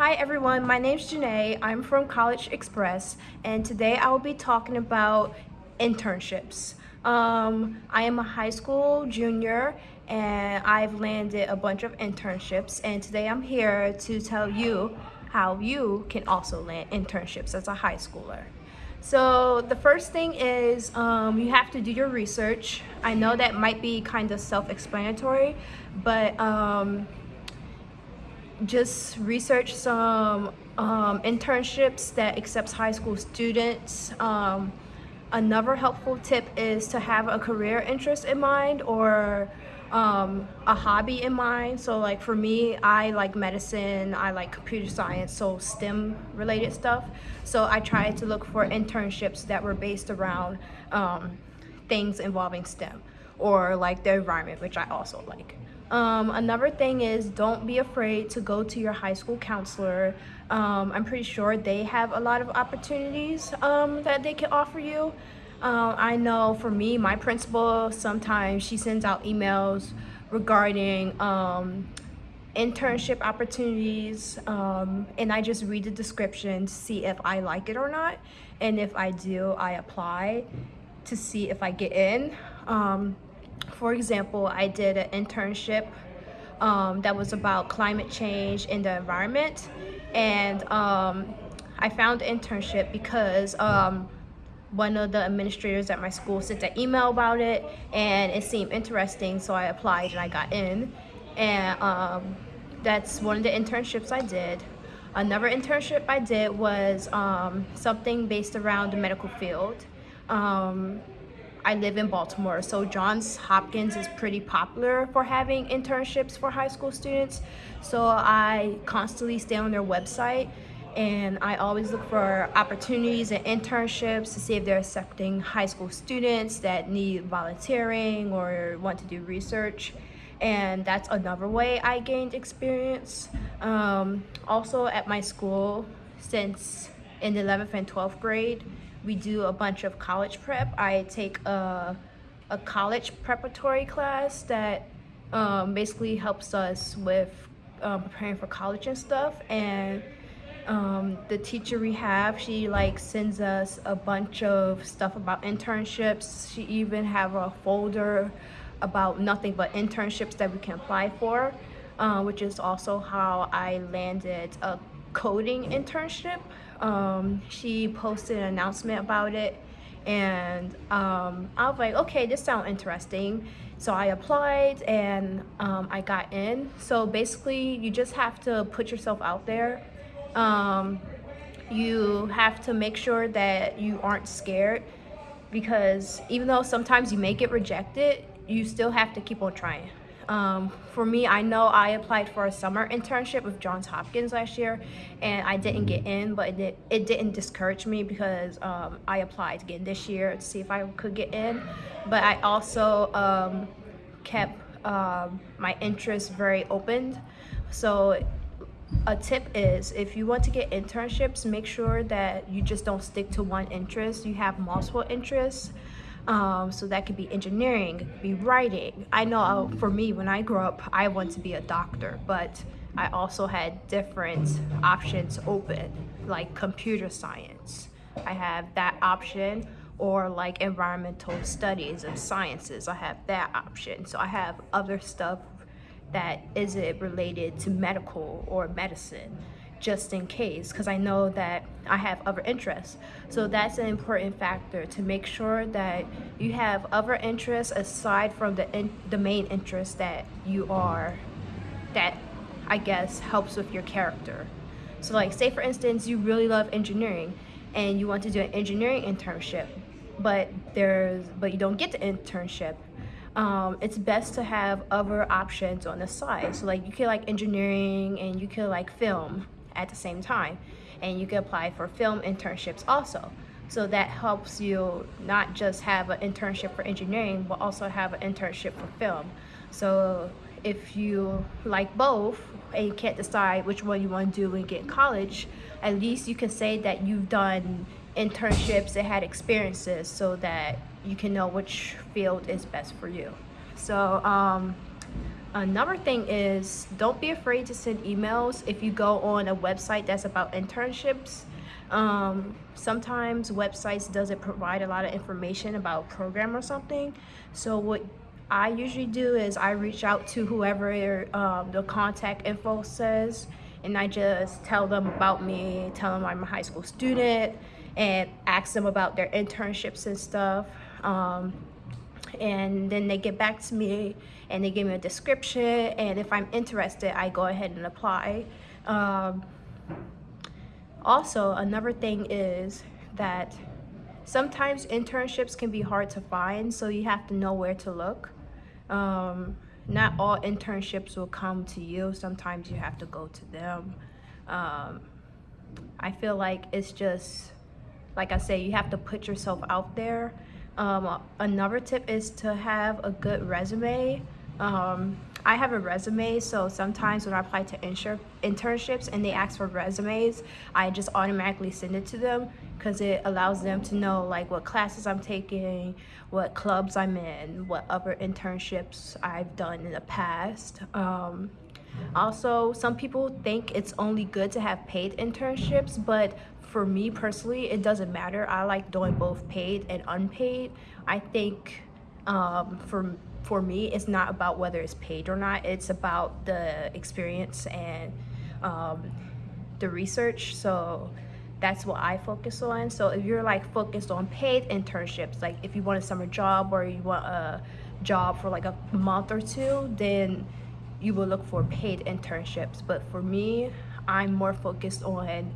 Hi everyone, my name is Janae. I'm from CollegeXpress and today I will be talking about internships. Um, I am a high school junior and I've landed a bunch of internships and today I'm here to tell you how you can also land internships as a high schooler. So the first thing is um, you have to do your research. I know that might be kind of self-explanatory, but um, just research some um, internships that accepts high school students. Um, another helpful tip is to have a career interest in mind or um, a hobby in mind. So like for me, I like medicine, I like computer science, so STEM related stuff. So I tried to look for internships that were based around um, things involving STEM or like the environment, which I also like. Um, another thing is don't be afraid to go to your high school counselor. Um, I'm pretty sure they have a lot of opportunities um, that they can offer you. Uh, I know for me, my principal, sometimes she sends out emails regarding um, internship opportunities um, and I just read the description to see if I like it or not. And if I do, I apply to see if I get in. Um, for example, I did an internship um, that was about climate change in the environment. And um, I found the internship because um, one of the administrators at my school sent an email about it and it seemed interesting. So I applied and I got in. And um, that's one of the internships I did. Another internship I did was um, something based around the medical field. Um, I live in Baltimore, so Johns Hopkins is pretty popular for having internships for high school students. So I constantly stay on their website and I always look for opportunities and internships to see if they're accepting high school students that need volunteering or want to do research. And that's another way I gained experience. Um, also at my school, since in the 11th and 12th grade, we do a bunch of college prep. I take a, a college preparatory class that um, basically helps us with um, preparing for college and stuff. And um, the teacher we have, she like sends us a bunch of stuff about internships. She even have a folder about nothing but internships that we can apply for, uh, which is also how I landed a coding internship. Um, she posted an announcement about it and um, I was like, okay, this sounds interesting. So I applied and um, I got in. So basically, you just have to put yourself out there. Um, you have to make sure that you aren't scared because even though sometimes you may get rejected, you still have to keep on trying. Um, for me, I know I applied for a summer internship with Johns Hopkins last year and I didn't get in, but it, did, it didn't discourage me because um, I applied again this year to see if I could get in. But I also um, kept um, my interest very open. So a tip is if you want to get internships, make sure that you just don't stick to one interest. You have multiple interests. Um, so that could be engineering, be writing. I know uh, for me, when I grew up, I want to be a doctor, but I also had different options open, like computer science. I have that option or like environmental studies and sciences. I have that option. So I have other stuff that isn't related to medical or medicine just in case because I know that I have other interests. So that's an important factor to make sure that you have other interests aside from the, in, the main interest that you are, that I guess helps with your character. So like say for instance, you really love engineering and you want to do an engineering internship, but there's, but you don't get the internship um, it's best to have other options on the side. So like you could like engineering and you could like film at the same time. And you can apply for film internships also. So that helps you not just have an internship for engineering but also have an internship for film. So if you like both and you can't decide which one you want to do when you get in college at least you can say that you've done internships and had experiences so that you can know which field is best for you. So um, another thing is don't be afraid to send emails if you go on a website that's about internships um, sometimes websites doesn't provide a lot of information about program or something so what I usually do is I reach out to whoever um, the contact info says and I just tell them about me, tell them I'm a high school student and ask them about their internships and stuff. Um, and then they get back to me and they give me a description. And if I'm interested I go ahead and apply. Um, also another thing is that sometimes internships can be hard to find so you have to know where to look. Um, not all internships will come to you. Sometimes you have to go to them. Um, I feel like it's just like I say you have to put yourself out there um, another tip is to have a good resume. Um, I have a resume, so sometimes when I apply to internships and they ask for resumes, I just automatically send it to them because it allows them to know like what classes I'm taking, what clubs I'm in, what other internships I've done in the past. Um, also, some people think it's only good to have paid internships, but for me personally, it doesn't matter. I like doing both paid and unpaid. I think um, for for me, it's not about whether it's paid or not. It's about the experience and um, the research. So that's what I focus on. So if you're like focused on paid internships, like if you want a summer job or you want a job for like a month or two, then you will look for paid internships. But for me, I'm more focused on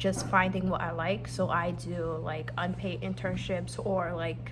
just finding what I like. So I do like unpaid internships or like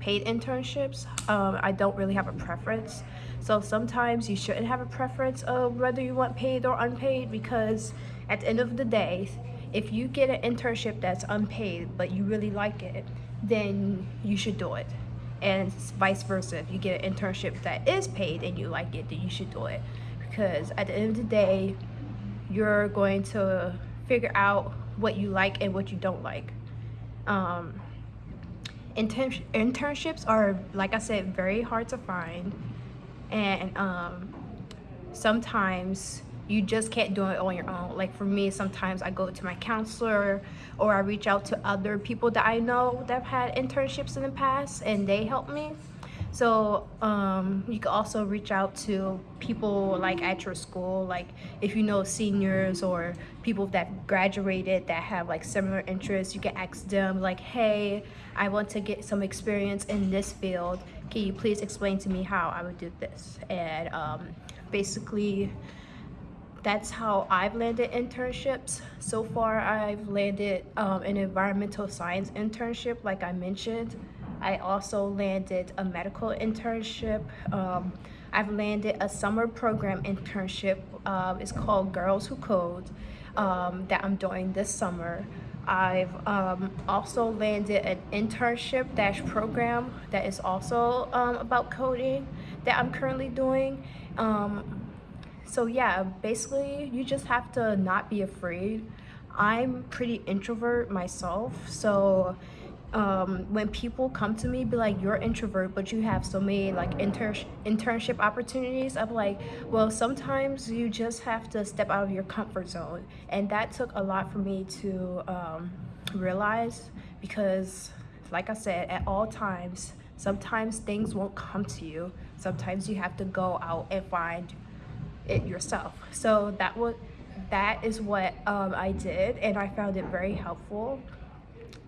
paid internships. Um, I don't really have a preference. So sometimes you shouldn't have a preference of whether you want paid or unpaid because at the end of the day, if you get an internship that's unpaid but you really like it, then you should do it. And vice versa, if you get an internship that is paid and you like it, then you should do it. Because at the end of the day, you're going to figure out what you like and what you don't like. Um, intern internships are, like I said, very hard to find. And um, sometimes you just can't do it on your own. Like for me, sometimes I go to my counselor or I reach out to other people that I know that have had internships in the past and they help me. So um, you can also reach out to people like at your school, like if you know seniors or people that graduated that have like similar interests, you can ask them like, hey, I want to get some experience in this field. Can you please explain to me how I would do this? And um, basically, that's how I've landed internships. So far, I've landed um, an environmental science internship, like I mentioned. I also landed a medical internship. Um, I've landed a summer program internship. Uh, it's called Girls Who Code um, that I'm doing this summer. I've um, also landed an internship dash program that is also um, about coding that I'm currently doing. Um, so yeah, basically you just have to not be afraid. I'm pretty introvert myself, so um, when people come to me be like you're introvert but you have so many like inter internship opportunities i'm like well sometimes you just have to step out of your comfort zone and that took a lot for me to um, realize because like i said at all times sometimes things won't come to you. Sometimes you have to go out and find it yourself. So that was that is what um, i did and i found it very helpful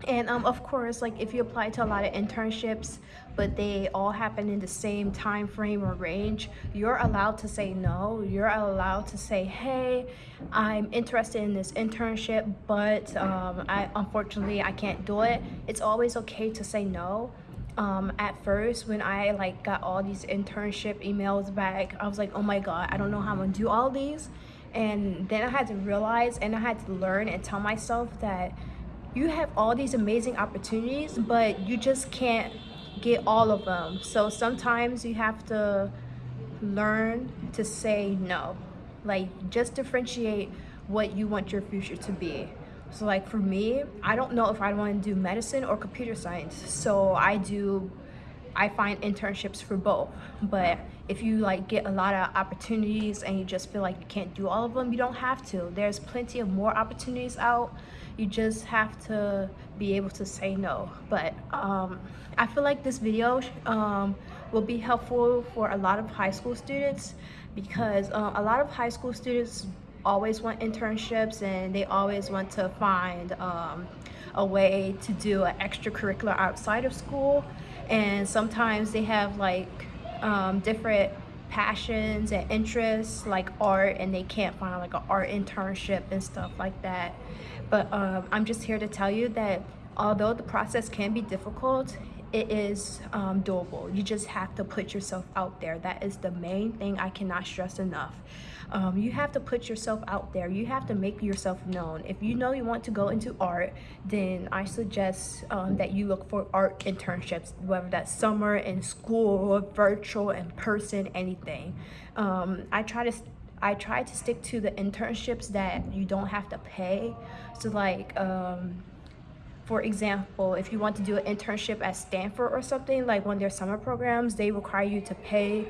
and um, of course, like if you apply to a lot of internships, but they all happen in the same time frame or range, you're allowed to say no. You're allowed to say, hey, I'm interested in this internship, but um, I unfortunately I can't do it. It's always okay to say no. Um, at first, when I like got all these internship emails back, I was like, oh my god, I don't know how I'm gonna do all these. And then I had to realize and I had to learn and tell myself that you have all these amazing opportunities, but you just can't get all of them. So sometimes you have to learn to say no. Like just differentiate what you want your future to be. So like for me, I don't know if I want to do medicine or computer science. So I do I find internships for both. But if you like get a lot of opportunities and you just feel like you can't do all of them, you don't have to. There's plenty of more opportunities out. You just have to be able to say no. But um, I feel like this video um, will be helpful for a lot of high school students because uh, a lot of high school students always want internships and they always want to find um, a way to do an extracurricular outside of school and sometimes they have like um, different passions and interests like art and they can't find like an art internship and stuff like that. But um, I'm just here to tell you that although the process can be difficult it is um, doable. You just have to put yourself out there. That is the main thing I cannot stress enough. Um, you have to put yourself out there. You have to make yourself known. If you know you want to go into art, then I suggest um, that you look for art internships, whether that's summer, in school, virtual, in person, anything. Um, I try to I try to stick to the internships that you don't have to pay. So like um, for example, if you want to do an internship at Stanford or something, like one of their summer programs, they require you to pay.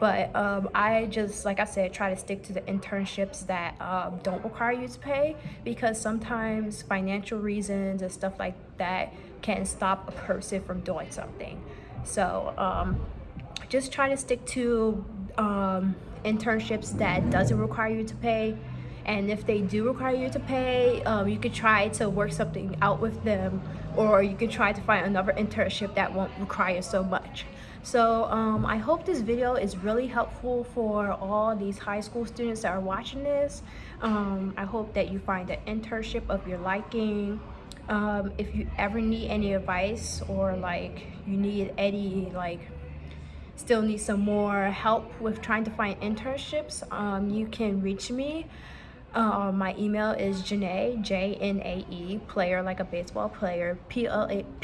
But um, I just, like I said, try to stick to the internships that um, don't require you to pay because sometimes financial reasons and stuff like that can stop a person from doing something. So um, just try to stick to um, internships that doesn't require you to pay and if they do require you to pay um, you could try to work something out with them or you could try to find another internship that won't require so much. So um, I hope this video is really helpful for all these high school students that are watching this. Um, I hope that you find an internship of your liking. Um, if you ever need any advice or like you need any like still need some more help with trying to find internships um, you can reach me uh, my email is Janae, J-N-A-E, player like a baseball player, P-L-A-Y-E-R,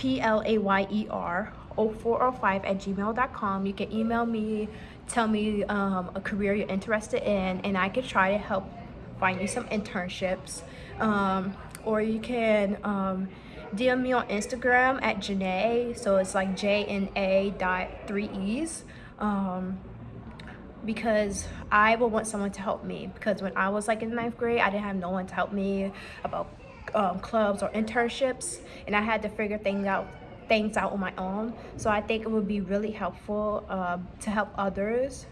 0405 at gmail.com. You can email me, tell me um, a career you're interested in, and I could try to help find you some internships. Um, or you can um, DM me on Instagram at Janae, so it's like J-N-A dot three E's. Because I will want someone to help me. Because when I was like in ninth grade I didn't have no one to help me about um, clubs or internships and I had to figure things out things out on my own. So I think it would be really helpful um, to help others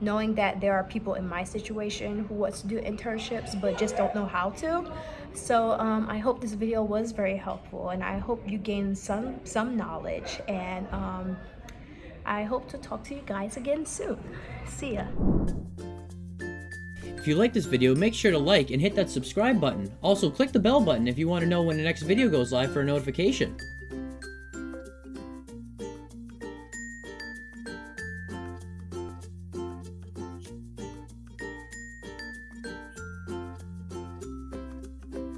knowing that there are people in my situation who wants to do internships but just don't know how to. So um, I hope this video was very helpful and I hope you gained some some knowledge and um, I hope to talk to you guys again soon. See ya. If you like this video, make sure to like and hit that subscribe button. Also, click the bell button if you want to know when the next video goes live for a notification.